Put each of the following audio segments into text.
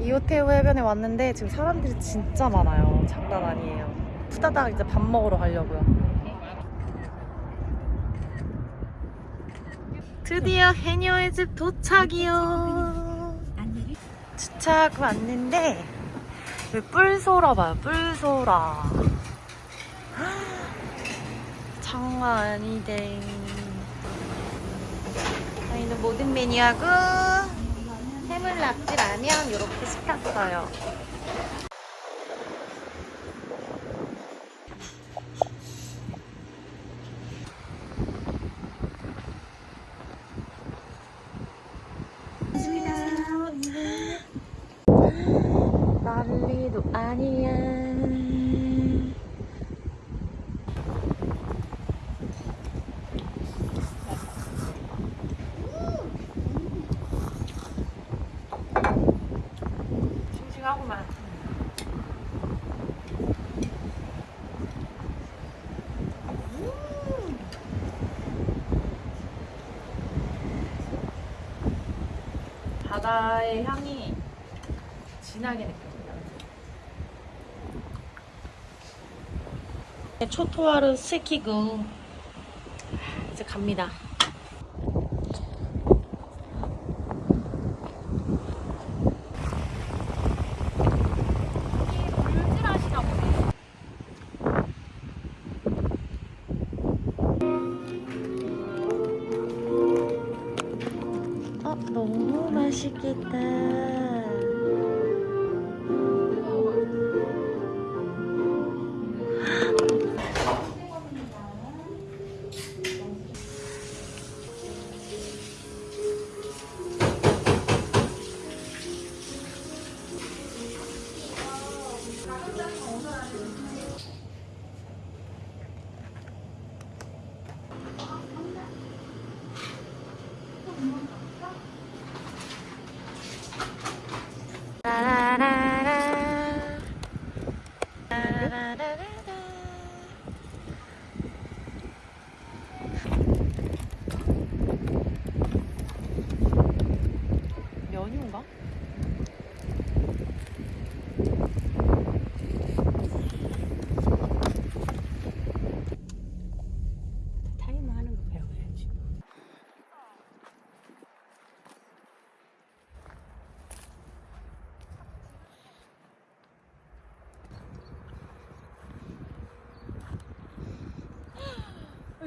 이호테우 해변에 왔는데 지금 사람들이 진짜 많아요. 장난 아니에요. 후다닥 이제 밥 먹으러 가려고요. 드디어 해녀의 집 도착이요. 주차하고 왔는데 뿔소라 봐요. 뿔소라. 장난 아니대. 저희는 모든 메뉴하고 해물 낙지 라면 이렇게 시켰어요. 난리도 아니야. 싱싱하구만. 바다의 향이 진하게 느껴집니다. 초토화를 시키고 이제 갑니다.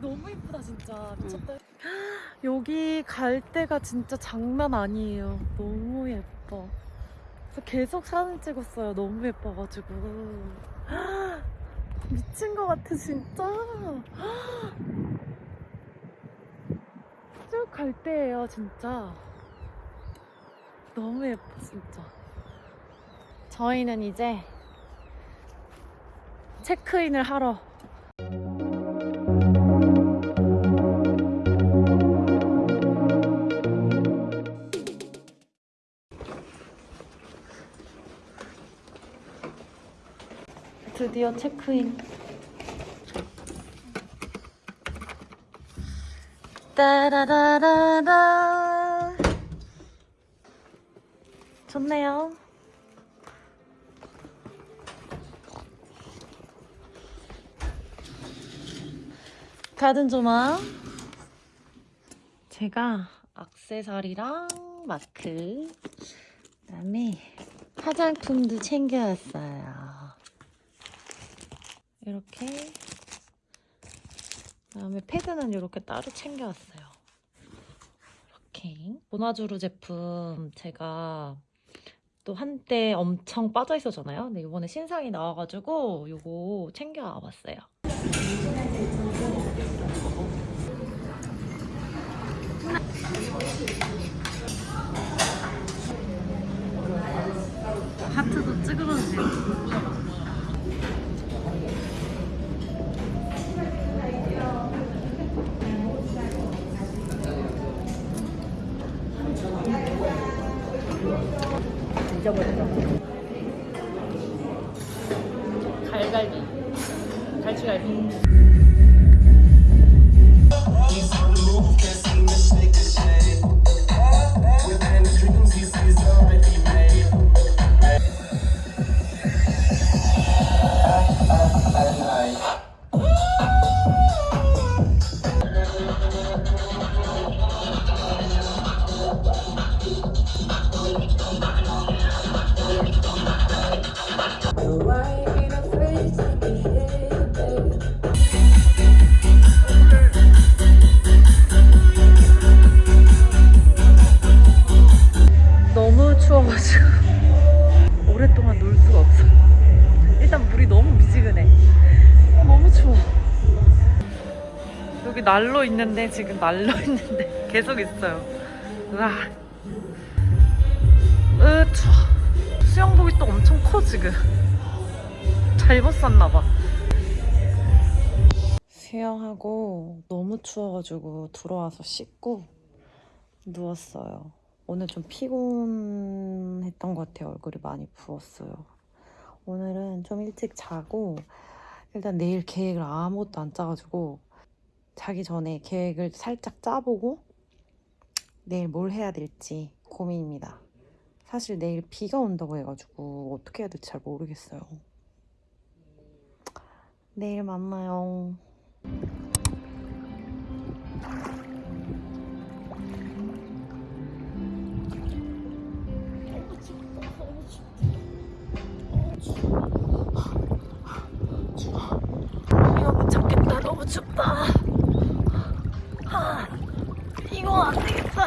너무 이쁘다 진짜 미쳤다. 여기 갈 때가 진짜 장난 아니에요. 너무 예뻐. 그래서 계속 사진 찍었어요. 너무 예뻐가지고 미친 것 같아 진짜. 쭉 갈 때예요 진짜. 너무 예뻐 진짜. 저희는 이제 체크인을 하러 드디어 체크인. 따라라라라. 좋네요. 가든 조마. 제가 악세사리랑 마크, 그다음에 화장품도 챙겨왔어요. 이렇게 그다음에 패드는 이렇게 따로 챙겨왔어요. 이렇게 보나주루 제품 제가 또 한때 엄청 빠져 있었잖아요. 근데 이번에 신상이 나와가지고 이거 챙겨와봤어요. 하트도 찌그러지요. 잊어버렸다. 난로 있는데 지금 난로 있는데 계속 있어요. 으아. 으 추워. 수영복이 또 엄청 커 지금. 잘못 샀나봐. 수영하고 너무 추워가지고 들어와서 씻고 누웠어요. 오늘 좀 피곤했던 것 같아요. 얼굴이 많이 부었어요. 오늘은 좀 일찍 자고 일단 내일 계획을 아무것도 안 짜가지고 자기 전에 계획을 살짝 짜보고 내일 뭘 해야 될지 고민입니다. 사실 내일 비가 온다고 해가지고 어떻게 해야 될지 잘 모르겠어요. 내일 만나요. 너무 춥다. 아, 이거 안 되겠다.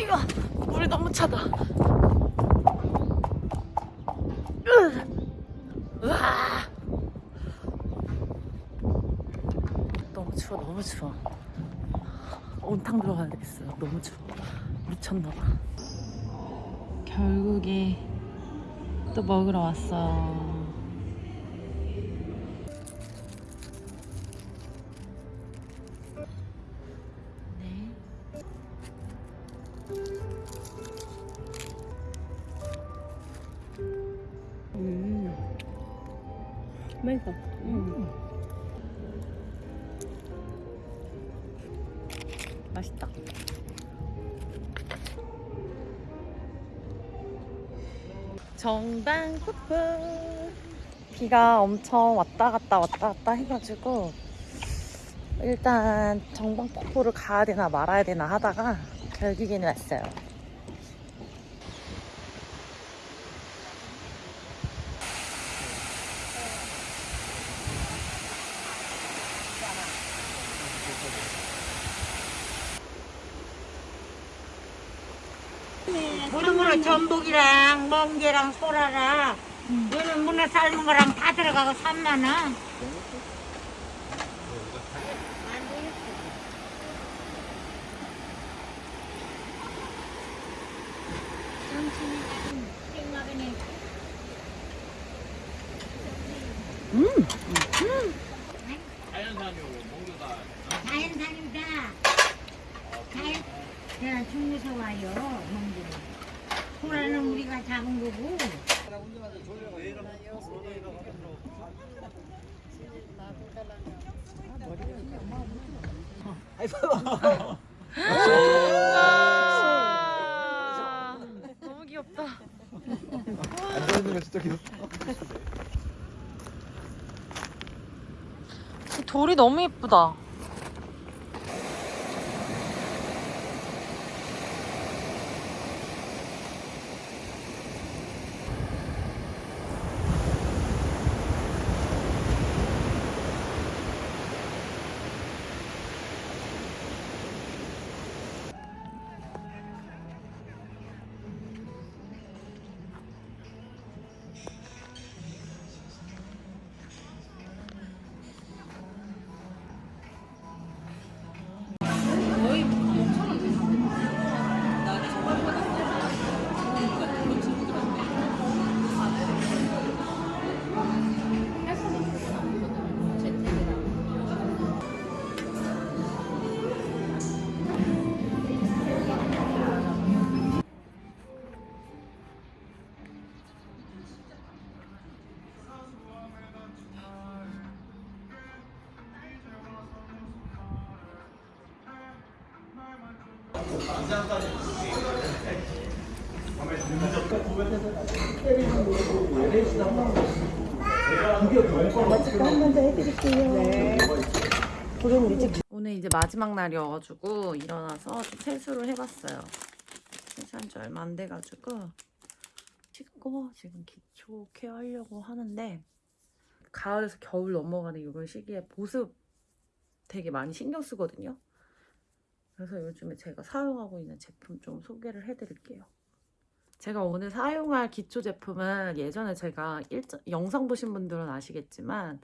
이거 물이 너무 차다. 너무 추워, 너무 추워. 온탕 들어가야 되겠어요. 너무 추워. 미쳤나봐. 결국에 또 먹으러 왔어. 맛있어. 음. 맛있다. 정당 푸푸. 비가 엄청 왔다 갔다 왔다 갔다 해가지고 일단 정방 폭포를 가야 되나 말아야 되나 하다가 결국에는 왔어요. 모둠으로 전복이랑 멍게랑 소라랑 얘는 문어 삶은 거랑 다 들어가고 3만 원. 자연산입니다. 자연, 제가 중국에서 와요. 소라는 우리가 잡은 거고. 아, 너무 귀엽다. 돌이 너무 예쁘다. 오늘 이제 마지막 날이어가지고 일어나서 좀 세수를 해봤어요. 세수한 지 얼마 안 돼가지고 씻고 지금 기초 케어하려고 하는데 가을에서 겨울 넘어가는 이번 시기에 보습 되게 많이 신경 쓰거든요. 그래서 요즘에 제가 사용하고 있는 제품 좀 소개를 해드릴게요. 제가 오늘 사용할 기초 제품은 예전에 제가 일정, 영상 보신 분들은 아시겠지만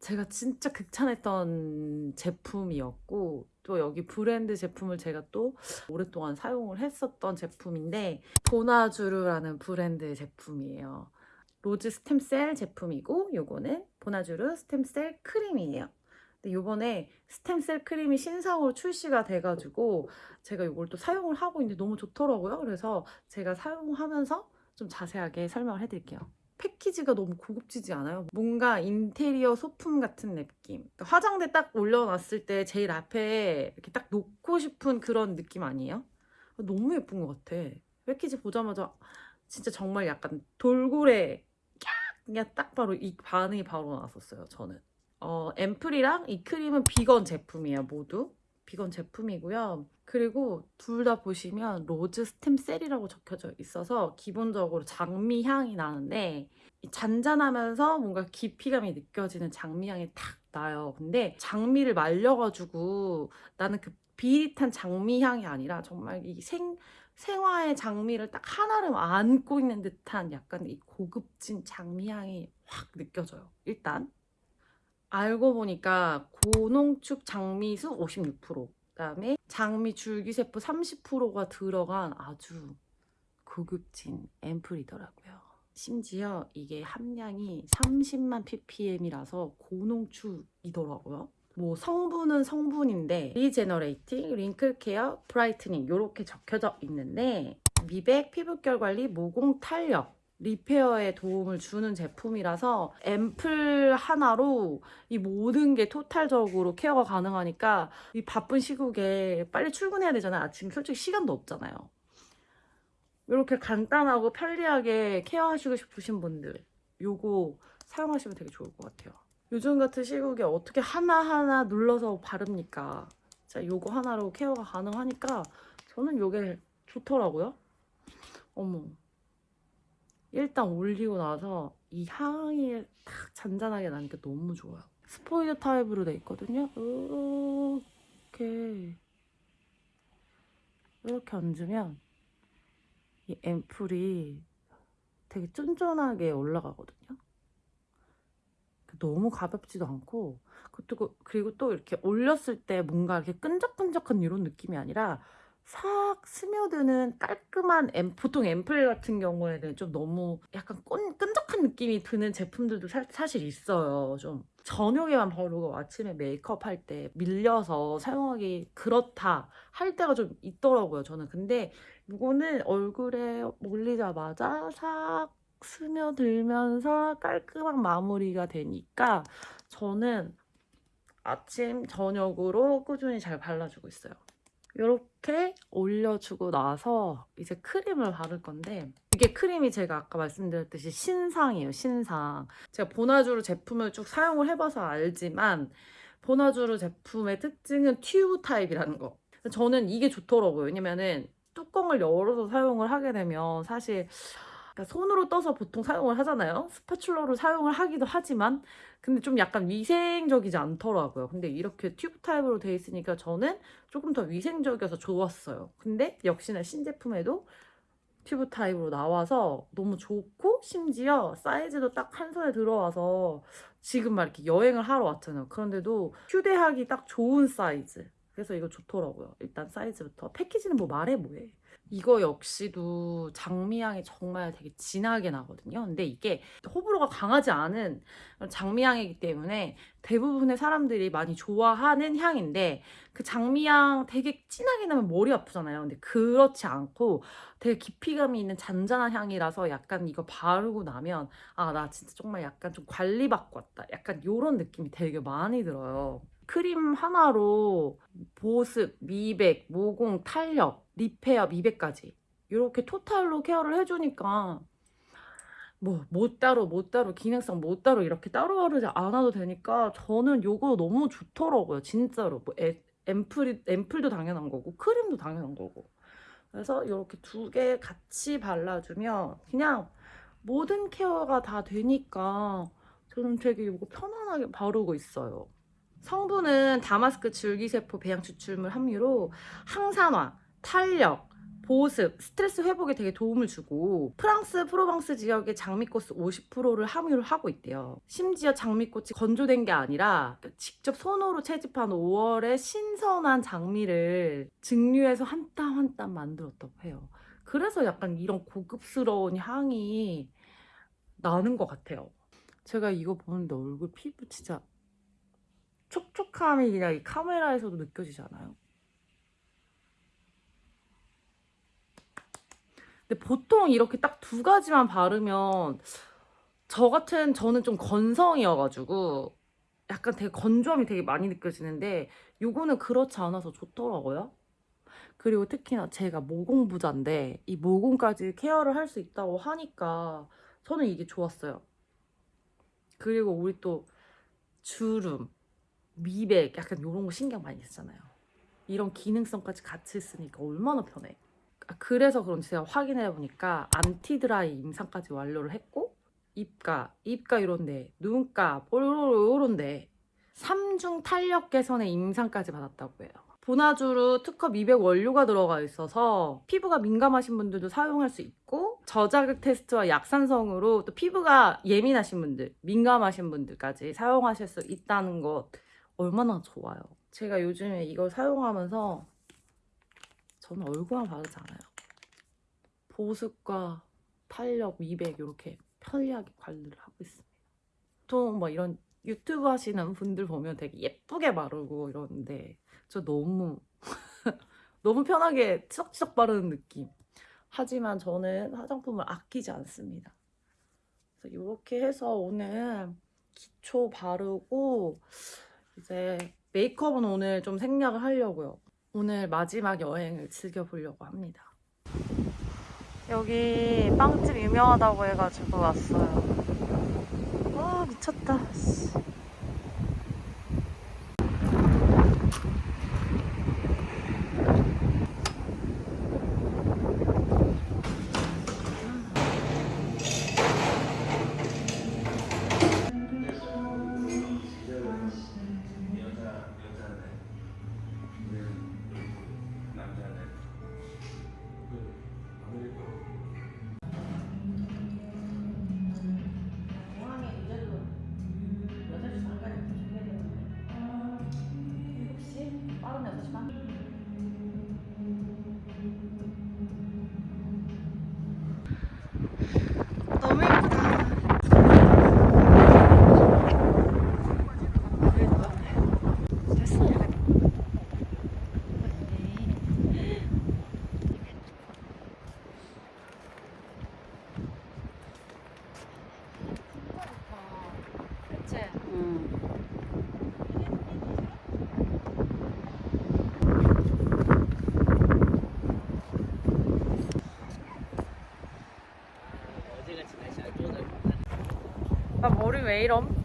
제가 진짜 극찬했던 제품이었고 또 여기 브랜드 제품을 제가 또 오랫동안 사용을 했었던 제품인데 보나주르라는 브랜드 제품이에요. rose stem cell 제품이고 요거는 보나주르 stem cell 크림이에요. 근데 요번에 stem cell 크림이 신상으로 출시가 돼가지고 제가 이걸 또 사용을 하고 있는데 너무 좋더라고요. 그래서 제가 사용하면서 좀 자세하게 설명을 해드릴게요. 패키지가 너무 고급지지 않아요? 뭔가 인테리어 소품 같은 느낌. 그러니까 화장대 딱 올려놨을 때 제일 앞에 이렇게 딱 놓고 싶은 그런 느낌 아니에요? 너무 예쁜 것 같아. 패키지 보자마자 진짜 정말 약간 돌고래 깍! 그냥 딱 바로 이 반응이 바로 나왔었어요. 저는. 어, 앰플이랑 이 크림은 비건 제품이에요. 모두. 비건 제품이고요. 그리고 둘 다 보시면 rose stem cell이라고 적혀져 있어서 기본적으로 장미 향이 나는데 이 잔잔하면서 뭔가 깊이감이 느껴지는 장미 향이 탁 나요. 근데 장미를 말려가지고 나는 그 비릿한 장미 향이 아니라 정말 이 생, 생화의 장미를 딱 하나를 안고 있는 듯한 약간 이 고급진 장미 향이 확 느껴져요. 일단 알고 보니까 고농축 장미수 56%, 그다음에 장미 줄기세포 30%가 들어간 아주 고급진 앰플이더라고요. 심지어 이게 함량이 30만 ppm이라서 고농축이더라고요. 뭐 성분은 성분인데 regenerating, wrinkle care, brightening 이렇게 적혀져 있는데 미백, 피부결 관리, 모공 탄력 repair에 도움을 주는 제품이라서 앰플 하나로 이 모든 게 total적으로 care가 가능하니까 이 바쁜 시국에 빨리 출근해야 되잖아요. 아침 솔직히 시간도 없잖아요. 이렇게 간단하고 편리하게 케어하시고 싶으신 분들 요거 사용하시면 되게 좋을 것 같아요. 요즘 같은 시국에 어떻게 하나하나 눌러서 바릅니까? 자, 요거 하나로 케어가 가능하니까 저는 요게 좋더라고요. 어머. 일단 올리고 나서 이 향이 딱 잔잔하게 나니까 너무 좋아요. 스포이드 타입으로 돼 있거든요. 이렇게 이렇게 얹으면 이 앰플이 되게 쫀쫀하게 올라가거든요. 너무 가볍지도 않고 그리고, 또 이렇게 올렸을 때 뭔가 이렇게 끈적끈적한 이런 느낌이 아니라 싹 스며드는 깔끔한 앰, 보통 앰플 같은 경우에는 좀 너무 약간 끈, 끈적한 느낌이 드는 제품들도 사, 사실 있어요. 좀 저녁에만 바르고 아침에 메이크업 할 때 밀려서 사용하기 그렇다 할 때가 좀 있더라고요. 저는 근데 이거는 얼굴에 올리자마자 싹 스며들면서 깔끔한 마무리가 되니까 저는 아침, 저녁으로 꾸준히 잘 발라주고 있어요. 이렇게 올려주고 나서 이제 크림을 바를 건데 이게 크림이 제가 아까 말씀드렸듯이 신상이에요 신상. 제가 보나주르 제품을 쭉 사용을 해봐서 알지만 보나주르 제품의 특징은 튜브 타입이라는 거. 저는 이게 좋더라고요. 왜냐면은 뚜껑을 열어서 사용을 하게 되면 사실 그러니까 손으로 떠서 보통 사용을 하잖아요. spatula로 사용을 하기도 하지만 근데 좀 약간 위생적이지 않더라고요. 근데 이렇게 튜브 타입으로 돼 있으니까 저는 조금 더 위생적이어서 좋았어요. 근데 역시나 신제품에도 튜브 타입으로 나와서 너무 좋고 심지어 사이즈도 딱 한 손에 들어와서 지금 막 이렇게 여행을 하러 왔잖아요. 그런데도 휴대하기 딱 좋은 사이즈. 그래서 이거 좋더라고요. 일단 사이즈부터. 패키지는 뭐 말해 뭐해. 이거 역시도 장미향이 정말 되게 진하게 나거든요. 근데 이게 호불호가 강하지 않은 장미향이기 때문에 대부분의 사람들이 많이 좋아하는 향인데 그 장미향 되게 진하게 나면 머리 아프잖아요. 근데 그렇지 않고 되게 깊이감이 있는 잔잔한 향이라서 약간 이거 바르고 나면 아 나 진짜 정말 약간 좀 관리받고 왔다. 약간 이런 느낌이 되게 많이 들어요. 크림 하나로 보습, 미백, 모공, 탄력, repair, 미백까지 이렇게 total로 care를 해주니까 뭐, 뭐 따로, 뭐 따로, 기능성 뭐 따로 이렇게 따로 하지 않아도 되니까 저는 요거 너무 좋더라고요. 진짜로. 뭐 애, 앰플이, 앰플도 당연한 거고, 크림도 당연한 거고. 그래서 이렇게 두 개 같이 발라주면 그냥 모든 care가 다 되니까 저는 되게 이거 편안하게 바르고 있어요. 성분은 다마스크 줄기세포 배양 추출물 함유로 항산화, 탄력, 보습, 스트레스 회복에 되게 도움을 주고 프랑스 프로방스 지역의 장미꽃 50%를 함유를 하고 있대요. 심지어 장미꽃이 건조된 게 아니라 직접 손으로 채집한 5월의 신선한 장미를 증류해서 한 땀 한 땀 만들었다고 해요. 그래서 약간 이런 고급스러운 향이 나는 것 같아요. 제가 이거 보는데 얼굴 피부 진짜 촉촉함이 그냥 이 카메라에서도 느껴지지 않아요? 근데 보통 이렇게 딱 두 가지만 바르면 저 같은 저는 좀 건성이어가지고 약간 되게 건조함이 되게 많이 느껴지는데 요거는 그렇지 않아서 좋더라고요. 그리고 특히나 제가 모공부자인데 이 모공까지 케어를 할 수 있다고 하니까 저는 이게 좋았어요. 그리고 우리 또 주름, 미백 약간 이런 거 신경 많이 쓰잖아요. 이런 기능성까지 같이 있으니까 얼마나 편해. 아, 그래서 그런지 제가 확인해 보니까 anti-dry 임상까지 완료를 했고 입가, 입가 이런데 눈가, 요런데 3중 탄력 개선의 임상까지 받았다고 해요. 보나주루 특허 미백 원료가 들어가 있어서 피부가 민감하신 분들도 사용할 수 있고 저자극 테스트와 약산성으로 또 피부가 예민하신 분들, 민감하신 분들까지 사용하실 수 있다는 것 얼마나 좋아요. 제가 요즘에 이걸 사용하면서 저는 얼굴만 바르지 않아요. 보습과 탄력, 미백 이렇게 편리하게 관리를 하고 있습니다. 보통 뭐 이런 유튜브 하시는 분들 보면 되게 예쁘게 바르고 이러는데 저 너무 너무 편하게 치석치석 바르는 느낌. 하지만 저는 화장품을 아끼지 않습니다. 그래서 이렇게 해서 오늘 기초 바르고 이제 메이크업은 오늘 좀 생략을 하려고요. 오늘 마지막 여행을 즐겨보려고 합니다. 여기 빵집 유명하다고 해가지고 왔어요. 와 미쳤다. 응. 나 머리 왜 이럼?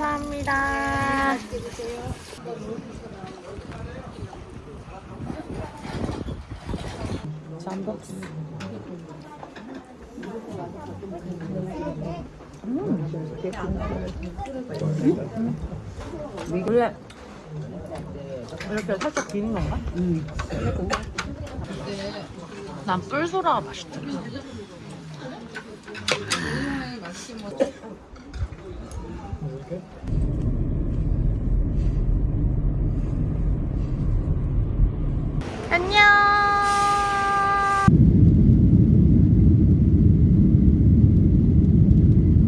감사합니다. 잠박스. 원래 이렇게 살짝 비는 건가? 난 뿔소라가 맛있더라. 안녕.